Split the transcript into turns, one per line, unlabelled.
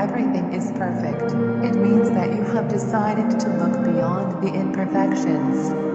everything is perfect. It means that you have decided to look beyond the imperfections.